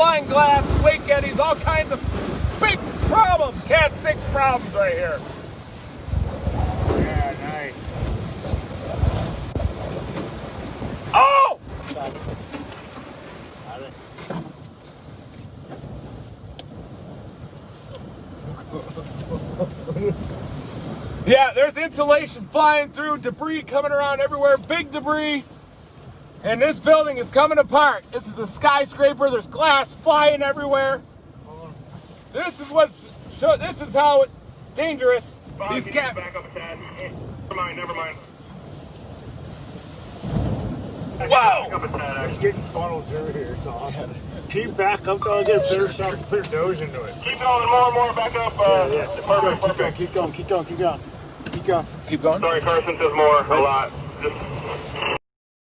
flying glass, wake eddies, all kinds of big problems. Cat 6 problems right here. Yeah, nice. Oh! Yeah, there's insulation flying through, debris coming around everywhere, big debris. And this building is coming apart. This is a skyscraper, there's glass flying everywhere. This is what's so this is how dangerous Bob, these can cat back up a tad? Never mind, never mind. Whoa! Back up a It's getting funneled through here, it's awesome. Keep back up till I get a better shot, put a doge into it. Keep going more and more, back up. Uh, Yeah, Perfect, keep going, perfect. keep going, keep going, keep going. Keep going. Keep going. Sorry, Carson says more, a lot. Just